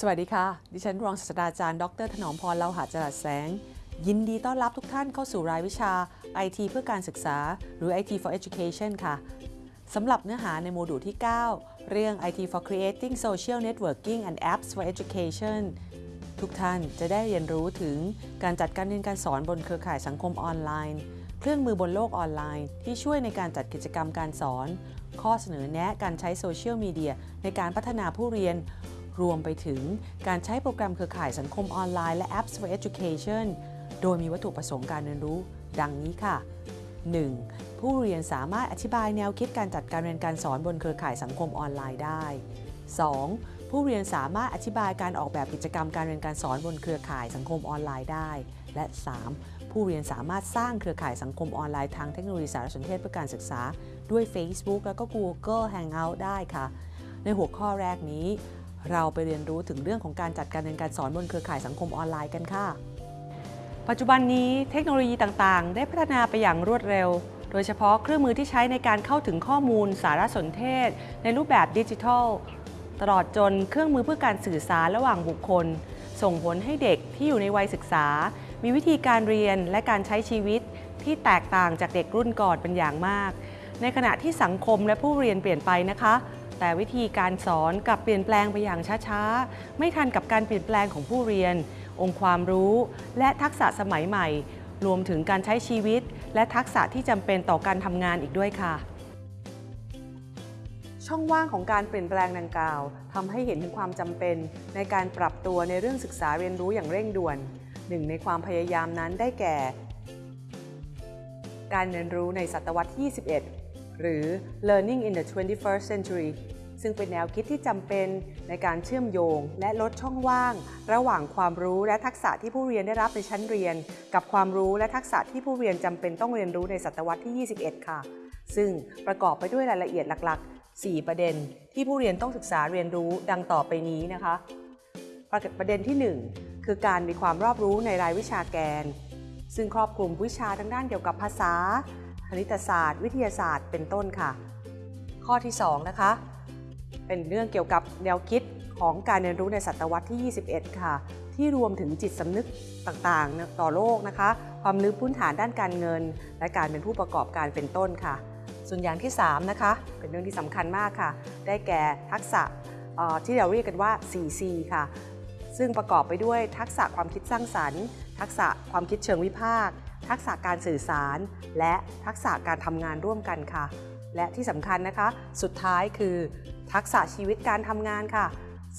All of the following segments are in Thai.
สวัสดีค่ะ ดิฉันรองศาสตราจารย์ ดร ถนอมพรเลาหะจรัสแสง ยินดีต้อนรับทุกท่านเข้าสู่รายวิชา IT เพื่อการศึกษา หรือ IT for Education ค่ะ สำหรับเนื้อหาในโมดูลที่ 9 เรื่อง IT for Creating Social Networking and Apps for Education ทุกท่านจะได้เรียนรู้ถึงการจัดการเรียนการสอนบนเครือข่ายสังคมออนไลน์ เครื่องมือบนโลกออนไลน์ ที่ช่วยในการจัดกิจกรรมการสอน ข้อเสนอแนะการใช้โซเชียลมีเดียในการพัฒนาผู้เรียน รวมไปถึงการใช้โปรแกรมเครือข่ายสังคมออนไลน์และ Apps for Education โดยมีวัตถุประสงค์การเรียนรู้ ดังนี้ค่ะ 1. ผู้เรียนสามารถอธิบายแนวคิดการจัดการเรียนการสอนบนเครือข่ายสังคมออนไลน์ได้ 2. ผู้เรียนสามารถอธิบายการออกแบบกิจกรรมการเรียนการสอนบนเครือข่ายสังคมออนไลน์ได้ และ 3. ผู้เรียนสามารถสร้างเครือข่ายสังคมออนไลน์ทางเทคโนโลยีสารสนเทศเพื่อการศึกษา ด้วย Facebook แล้วก็ Google Hangout ได้ค่ะ ในหัวข้อแรกนี้ เราไปเรียนรู้ถึงเรื่องของการจัดการเรียนการสอนบนเครือข่ายสังคมออนไลน์กันค่ะ ปัจจุบันนี้เทคโนโลยีต่างๆ ได้พัฒนาไปอย่างรวดเร็ว โดยเฉพาะเครื่องมือที่ใช้ในการเข้าถึงข้อมูล สารสนเทศ ในรูปแบบดิจิทัล ตลอดจนเครื่องมือเพื่อการสื่อสารระหว่างบุคคล ส่งผลให้เด็กที่อยู่ในวัยศึกษา มีวิธีการเรียนและการใช้ชีวิต ที่แตกต่างจากเด็กรุ่นก่อนเป็นอย่างมาก ในขณะที่สังคมและผู้เรียนเปลี่ยนไปนะคะ แต่วิธีการสอนกลับเปลี่ยนแปลงไปอย่างช้าๆ ไม่ทันกับการเปลี่ยนแปลงของผู้เรียน องค์ความรู้ และทักษะสมัยใหม่ รวมถึงการใช้ชีวิต และทักษะที่จำเป็นต่อการทำงานอีกด้วยค่ะ ช่องว่างของการเปลี่ยนแปลงดังกล่าวทำให้เห็นถึงความจำเป็น ในการปรับตัวในเรื่องศึกษาเรียนรู้อย่างเร่งด่วน หนึ่งในความพยายามนั้นได้แก่ การเรียนรู้ในศตวรรษที่21 หรือ Learning in the 21st Century ซึ่งเป็นแนวคิดที่จำเป็นในการเชื่อมโยง และลดช่องว่าง ระหว่างความรู้และทักษะที่ผู้เรียนได้รับในชั้นเรียน กับความรู้และทักษะที่ผู้เรียนจำเป็นต้องเรียนรู้ในศตวรรษที่ 21 ค่ะ ซึ่งประกอบไปด้วยรายละเอียดหลัก ๆ 4 ประเด็น ที่ผู้เรียนต้องศึกษาเรียนรู้ดังต่อไปนี้นะคะ ประเด็นที่ 1 คือการมีความรอบรู้ในรายวิชาแกน ซึ่งครอบคลุมวิชาทางด้านเกี่ยวกับภาษา คณิตศาสตร์ วิทยาศาสตร์เป็นต้นค่ะ ข้อที่2นะคะเป็นเรื่องเกี่ยวกับแนวคิดของการเรียนรู้ในศตวรรษที่ 21 ค่ะ ที่รวมถึงจิตสำนึกต่างๆ ต่อโลกนะคะ ความรู้พื้นฐานด้านการเงิน และการเป็นผู้ประกอบการเป็นต้นค่ะ ส่วนอย่างที่ 3 นะคะ เป็นเรื่องที่สำคัญมากค่ะ ได้แก่ทักษะที่เราเรียกกันว่า 4C ค่ะ ซึ่งประกอบไปด้วยทักษะความคิดสร้างสรรค์ ทักษะความคิดเชิงวิพากษ์ ทักษะการสื่อสาร และทักษะการทำงานร่วมกันค่ะ และที่สำคัญนะคะ สุดท้ายคือ ทักษะชีวิตการทำงานค่ะ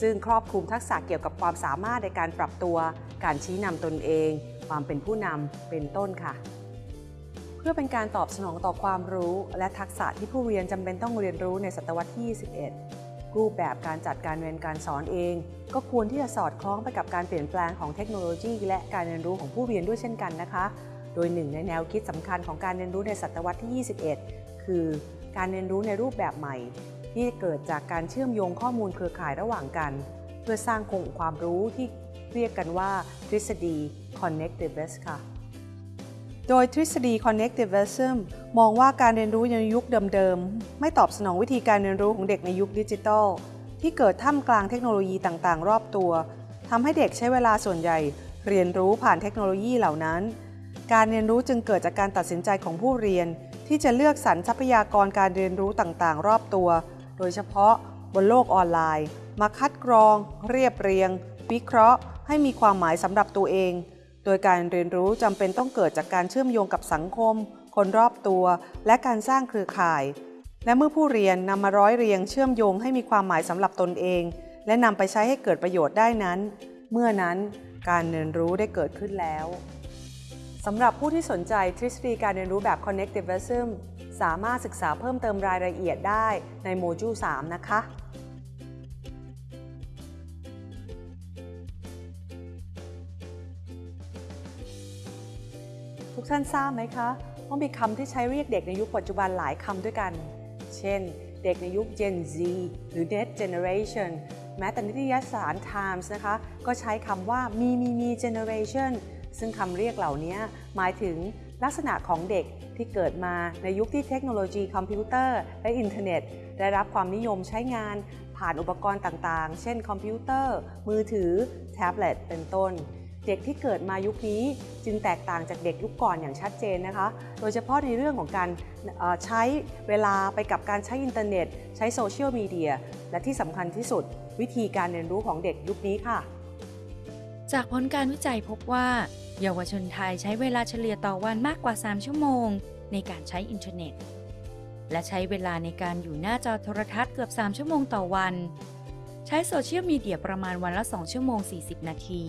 ซึ่งครอบคลุมทักษะเกี่ยวกับความสามารถในการปรับตัว การชี้นำตนเอง ความเป็นผู้นำเป็นต้นค่ะ เพื่อเป็นการตอบสนองต่อความรู้ และทักษะที่ผู้เรียนจำเป็นต้องเรียนรู้ในศตวรรษที่ 21รูปแบบการจัดการเรียนการสอนเอง ก็ควรที่จะสอดคล้องไปกับการเปลี่ยนแปลงของเทคโนโลยี และการเรียนรู้ของผู้เรียนด้วยเช่นกันนะคะ โดยหนึ่งในแนวคิดสำคัญของการเรียนรู้ในศตวรรษที่ 21 คือการเรียนรู้ในรูปแบบใหม่ ที่เกิดจากการเชื่อมโยงข้อมูลเครือข่ายระหว่างกัน เพื่อสร้างคงความรู้ที่เรียกกันว่าทฤษฎี connectiveness ค่ะ โดยทฤษฎี connectivism มองว่าการเรียนรู้ในยุคเดิมๆ ไม่ตอบสนองวิธีการเรียนรู้ของเด็กในยุคดิจิทัล ที่เกิดท่ามกลางเทคโนโลยีต่างๆ รอบตัวทำให้เด็กใช้เวลาส่วนใหญ่ เรียนรู้ผ่านเทคโนโลยีเหล่านั้น การเรียนรู้จึงเกิดจากการตัดสินใจของผู้เรียน ที่จะเลือกสรรทรัพยากรการเรียนรู้ต่างๆ รอบตัว โดยเฉพาะบนโลกออนไลน์ มาคัดกรอง เรียบเรียง วิเคราะห์ ให้มีความหมายสำหรับตัวเอง โดยการเรียนรู้จำเป็นต้องเกิดจากการเชื่อมโยงกับสังคม คนรอบตัว และการสร้างเครือข่าย และเมื่อผู้เรียนนำมาร้อยเรียงเชื่อมโยงให้มีความหมายสำหรับตนเอง และนำไปใช้ให้เกิดประโยชน์ได้นั้น เมื่อนั้นการเรียนรู้ได้เกิดขึ้นแล้ว สำหรับผู้ที่สนใจทฤษฎีการเรียนรู้แบบ connectivism สามารถศึกษาเพิ่มเติมรายละเอียดได้ในโมดูล 3 นะคะทุกท่านทราบไหมคะว่ามีคำที่ใช้เรียกเด็กในยุคปัจจุบันหลายคำด้วยกัน เช่น เด็กในยุค Gen Z หรือ Next Generation แม้แต่นิตยสาร Times นะคะ ก็ใช้คำว่ามีมีมี Generation ซึ่งคำเรียกเหล่านี้หมายถึงลักษณะของเด็กที่เกิดมาในยุคที่เทคโนโลยีคอมพิวเตอร์และอินเทอร์เน็ต ได้รับความนิยมใช้งานผ่านอุปกรณ์ต่างๆ เช่นคอมพิวเตอร์ มือถือ แท็บเล็ต เป็นต้น เด็กที่เกิดมายุคนี้จึงแตกต่างจากเด็กยุคก่อนอย่างชัดเจนนะคะ โดยเฉพาะในเรื่องของการใช้เวลาไปกับการใช้อินเทอร์เน็ต ใช้โซเชียลมีเดีย และที่สำคัญที่สุด วิธีการเรียนรู้ของเด็กยุคนี้ค่ะ จากผลการวิจัยพบว่า เยาวชนไทยใช้เวลาเฉลี่ยต่อวันมากกว่า 3 ชั่วโมง ในการใช้อินเทอร์เน็ต และใช้เวลาในการอยู่หน้าจอโทรทัศน์เกือบ 3 ชั่วโมงต่อวัน ใช้โซเชียลมีเดียประมาณวันละ 2 ชั่วโมง 40 นาที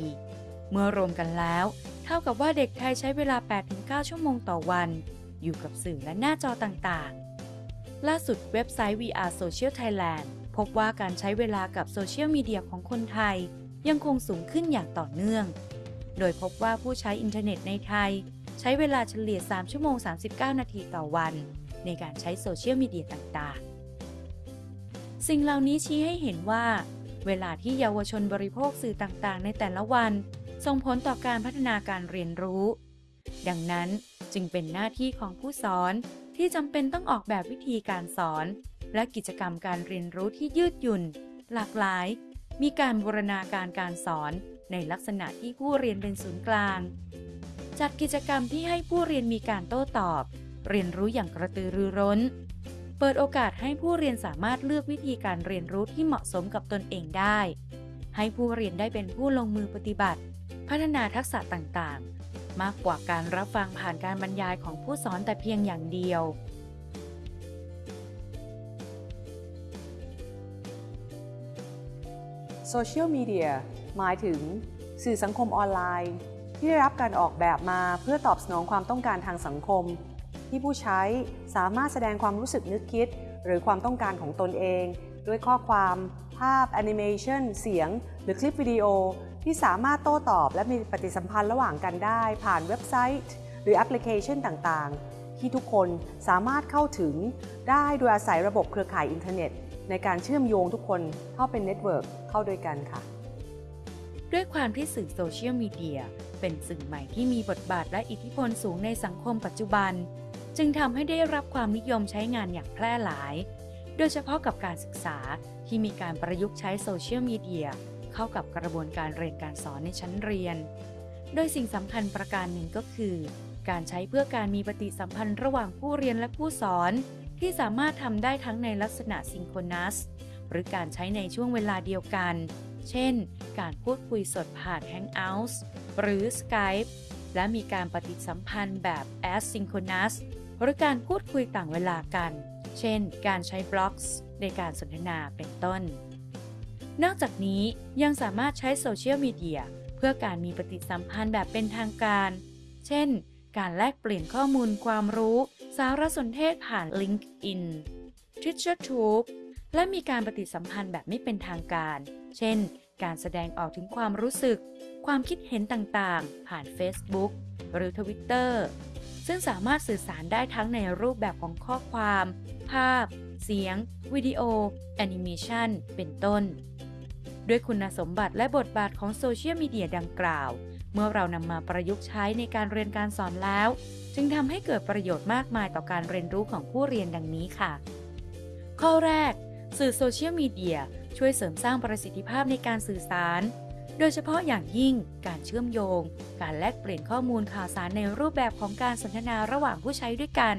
เมื่อรวมกันแล้ว เท่ากับว่าเด็กไทยใช้เวลา 8-9 ชั่วโมงต่อวัน อยู่กับสื่อและหน้าจอต่างๆ ล่าสุดเว็บไซต์ We Are Social Thailand พบว่าการใช้เวลากับโซเชียลมีเดียของคนไทยยังคงสูงขึ้นอย่างต่อเนื่อง โดยพบว่าผู้ใช้อินเทอร์เน็ตในไทย ใช้เวลาเฉลี่ย 3 ชั่วโมง 39 นาทีต่อวัน ในการใช้โซเชียลมีเดียต่างๆ สิ่งเหล่านี้ชี้ให้เห็นว่า เวลาที่เยาวชนบริโภคสื่อต่างๆ ในแต่ละวัน ส่งผลต่อการพัฒนาการเรียนรู้ ดังนั้นจึงเป็นหน้าที่ของผู้สอนที่จำเป็นต้องออกแบบวิธีการสอน และกิจกรรมการเรียนรู้ที่ยืดหยุ่น หลากหลาย มีการบูรณาการการสอน ในลักษณะที่ผู้เรียนเป็นศูนย์กลาง จัดกิจกรรมที่ให้ผู้เรียนมีการโต้ตอบ เรียนรู้อย่างกระตือรือร้น เปิดโอกาสให้ผู้เรียนสามารถเลือกวิธีการเรียนรู้ที่เหมาะสมกับตนเองได้ ให้ผู้เรียนได้เป็นผู้ลงมือปฏิบัติ พัฒนาทักษะต่างๆ มากกว่าการรับฟังผ่านการบรรยายของผู้สอนแต่เพียงอย่างเดียวโซเชียลมีเดีย หมายถึง สื่อสังคมออนไลน์ ที่ได้รับการออกแบบมาเพื่อตอบสนองความต้องการทางสังคม ที่ผู้ใช้สามารถแสดงความรู้สึกนึกคิด หรือความต้องการของตนเอง ด้วยข้อความ ภาพแอนิเมชันเสียง หรือคลิปวิดีโอ ที่สามารถโต้ตอบและมีปฏิสัมพันธ์ระหว่างกันได้ ผ่านเว็บไซต์ หรือแอปพลิเคชันต่างๆ ที่ทุกคนสามารถเข้าถึงได้โดยอาศัยระบบเครือข่ายอินเทอร์เน็ตในการเชื่อมโยงทุกคนเข้าเป็นเน็ตเวิร์กเข้าด้วยกันค่ะ ด้วยความที่สื่อโซเชียลมีเดียเป็นสื่อใหม่ที่มีบทบาทและอิทธิพลสูงในสังคมปัจจุบัน จึงทำให้ได้รับความนิยมใช้งานอย่างแพร่หลาย โดยเฉพาะกับการศึกษาที่มีการประยุกต์ใช้โซเชียลมีเดียเข้ากับกระบวนการเรียนการสอนในชั้นเรียน โดยสิ่งสำคัญประการหนึ่งก็คือ การใช้เพื่อการมีปฏิสัมพันธ์ระหว่างผู้เรียนและผู้สอน ที่สามารถทำได้ทั้งในลักษณะซิงโครนัส หรือการใช้ในช่วงเวลาเดียวกัน เช่น การพูดคุยสดผ่าน Hangouts หรือ Skype และมีการปฏิสัมพันธ์แบบ asynchronous หรือการพูดคุยต่างเวลากัน เช่น การใช้ blogs ในการสนทนาเป็นต้น นอกจากนี้ยังสามารถใช้โซเชียลมีเดียเพื่อการมีปฏิสัมพันธ์แบบเป็นทางการ เช่น การแลกเปลี่ยนข้อมูลความรู้ สารสนเทศผ่าน LinkedIn Twitter YouTube และมีการปฏิสัมพันธ์แบบไม่เป็นทางการ เช่น การแสดงออกถึงความรู้สึก ความคิดเห็นต่างๆ ผ่าน Facebook หรือ Twitter ซึ่งสามารถสื่อสารได้ทั้งในรูปแบบของข้อความ ภาพ เสียง วิดีโอ แอนิเมชันเป็นต้น ด้วยคุณสมบัติและบทบาทของโซเชียลมีเดียดังกล่าว เมื่อเรานำมาประยุกต์ใช้ในการเรียนการสอนแล้ว จึงทำให้เกิดประโยชน์มากมายต่อการเรียนรู้ของผู้เรียนดังนี้ค่ะ ข้อแรก สื่อโซเชียลมีเดียช่วยเสริมสร้างประสิทธิภาพในการสื่อสาร โดยเฉพาะอย่างยิ่งการเชื่อมโยง การแลกเปลี่ยนข้อมูลข่าวสารในรูปแบบของการสนทนาระหว่างผู้ใช้ด้วยกัน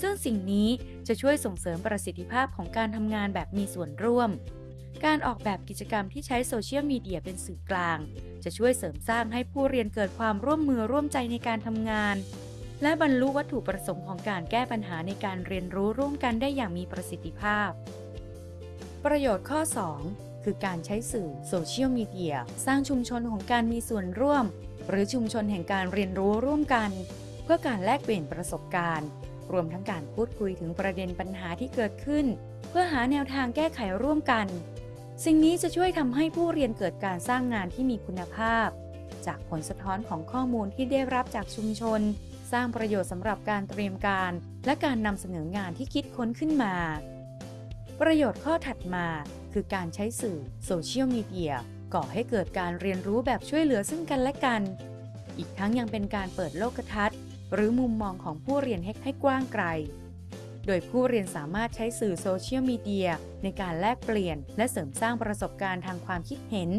ซึ่งสิ่งนี้จะช่วยส่งเสริมประสิทธิภาพของการทำงานแบบมีส่วนร่วม การออกแบบกิจกรรมที่ใช้โซเชียลมีเดียเป็นสื่อกลาง จะช่วยเสริมสร้างให้ผู้เรียนเกิดความร่วมมือร่วมใจในการทำงาน และบรรลุวัตถุประสงค์ของการแก้ปัญหาในการเรียนรู้ร่วมกันได้อย่างมีประสิทธิภาพ ประโยชน์ข้อ 2 คือการใช้สื่อโซเชียลมีเดียสร้างชุมชนของการมีส่วนร่วม หรือชุมชนแห่งการเรียนรู้ร่วมกัน เพื่อการแลกเปลี่ยนประสบการณ์ รวมทั้งการพูดคุยถึงประเด็นปัญหาที่เกิดขึ้น เพื่อหาแนวทางแก้ไขร่วมกัน สิ่งนี้จะช่วยทำให้ผู้เรียนเกิดการสร้างงานที่มีคุณภาพ จากผลสะท้อนของข้อมูลที่ได้รับจากชุมชน สร้างประโยชน์สำหรับการเตรียมการ และการนำเสนองานที่คิดค้นขึ้นมา ประโยชน์ข้อถัดมาคือการใช้สื่อโซเชียลมีเดียก่อให้เกิดการเรียนรู้แบบช่วยเหลือซึ่งกันและกัน อีกทั้งยังเป็นการเปิดโลกทัศน์ หรือมุมมองของผู้เรียนให้ให้กว้างไกล โดยผู้เรียนสามารถใช้สื่อโซเชียลมีเดียในการแลกเปลี่ยน และเสริมสร้างประสบการณ์ทางความคิดเห็น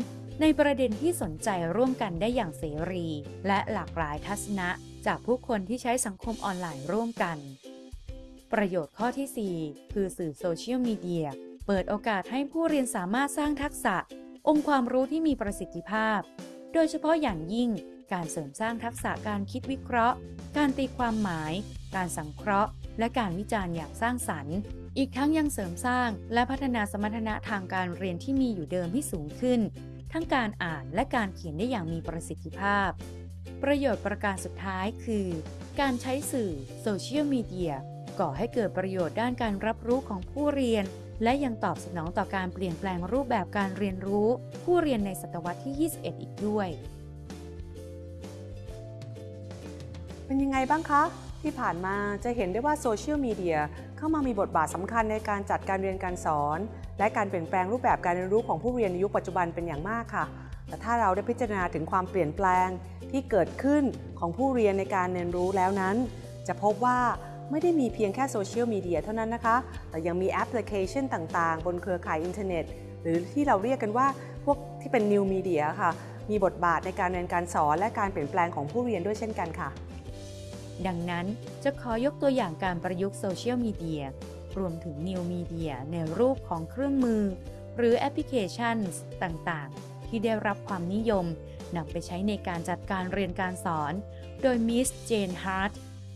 ในประเด็นที่สนใจร่วมกันได้อย่างเสรี และหลากหลายทัศนะ จากผู้คนที่ใช้สังคมออนไลน์ร่วมกัน ประโยชน์ข้อที่ 4 คือสื่อโซเชียลมีเดีย เปิดโอกาสให้ผู้เรียนสามารถสร้างทักษะ องค์ความรู้ที่มีประสิทธิภาพ โดยเฉพาะอย่างยิ่ง การเสริมสร้างทักษะการคิดวิเคราะห์ การตีความหมาย การสังเคราะห์ และการวิจารณ์อย่างสร้างสรรค์ อีกทั้งยังเสริมสร้างและพัฒนาสมรรถนะทางการเรียนที่มีอยู่เดิมให้สูงขึ้น ทั้งการอ่านและการเขียนได้อย่างมีประสิทธิภาพ ประโยชน์ประการสุดท้ายคือ การใช้สื่อโซเชียลมีเดีย ก่อให้เกิดประโยชน์ด้านการรับรู้ของผู้เรียน และยังตอบสนองต่อการเปลี่ยนแปลงรูปแบบการเรียนรู้ ผู้เรียนในศตวรรษที่ 21 อีกด้วย เป็นยังไงบ้างคะ ที่ผ่านมาจะเห็นได้ว่าโซเชียลมีเดียเข้ามามีบทบาทสำคัญในการจัดการเรียนการสอน และการเปลี่ยนแปลงรูปแบบการเรียนรู้ของผู้เรียนในยุคปัจจุบันเป็นอย่างมากค่ะแต่ถ้าเราได้พิจารณาถึงความเปลี่ยนแปลงที่เกิดขึ้นของผู้เรียนในการเรียนรู้แล้วนั้น จะพบว่า ไม่ได้มีเพียงแค่โซเชียลมีเดียเท่านั้นนะคะ แต่ยังมีแอปพลิเคชันต่างๆ บนเครือข่ายอินเทอร์เน็ต หรือที่เราเรียกกันว่าพวกที่เป็น new media ค่ะ มีบทบาทในการเรียนการสอนและการเปลี่ยนแปลงของผู้เรียนด้วยเช่นกันค่ะ ดังนั้นจะขอยกตัวอย่างการประยุกต์โซเชียลมีเดียรวมถึง new media ในรูปของเครื่องมือ หรือแอปพลิเคชันต่างๆ ที่ได้รับความนิยมนำไปใช้ในการจัดการเรียนการสอน โดย Miss Jane Hart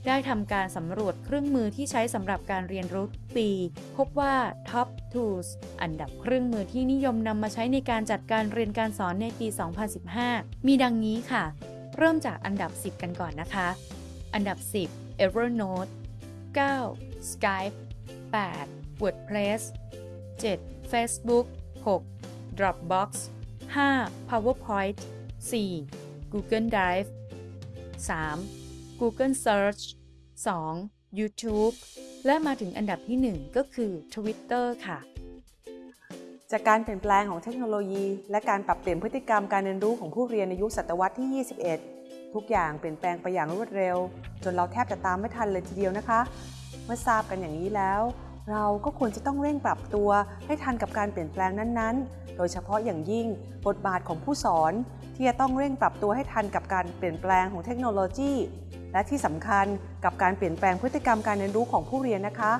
ได้ทำการสำรวจเครื่องมือที่ใช้สำหรับการเรียนรู้ปี พบว่า Top Tools อันดับเครื่องมือที่นิยมนำมาใช้ในการจัดการเรียนการสอนในปี 2015 มีดังนี้ค่ะ เริ่มจากอันดับ 10 กันก่อนนะคะ อันดับ 10 Evernote 9 Skype 8 WordPress 7 Facebook 6 Dropbox 5 PowerPoint 4 Google Drive 3 Google Search 2 YouTube และมาถึงอันดับที่ 1 ก็คือ Twitter ค่ะ จากการเปลี่ยนแปลงของเทคโนโลยี และการปรับเปลี่ยนพฤติกรรมการเรียนรู้ของผู้เรียนในยุคศตวรรษที่ 21 ทุกอย่างเปลี่ยนแปลงไปอย่างรวดเร็ว จนเราแทบจะตามไม่ทันเลยทีเดียวนะคะ เมื่อทราบกันอย่างนี้แล้ว เราก็ควรจะต้องเร่งปรับตัวให้ทันกับการเปลี่ยนแปลงนั้นๆ โดยเฉพาะอย่างยิ่งบทบาทของผู้สอน ที่จะต้องเร่งปรับตัวให้ทันกับการเปลี่ยนแปลงของเทคโนโลยี และที่สำคัญกับการเปลี่ยนแปลงพฤติกรรมการเรียนรู้ของผู้เรียนนะคะ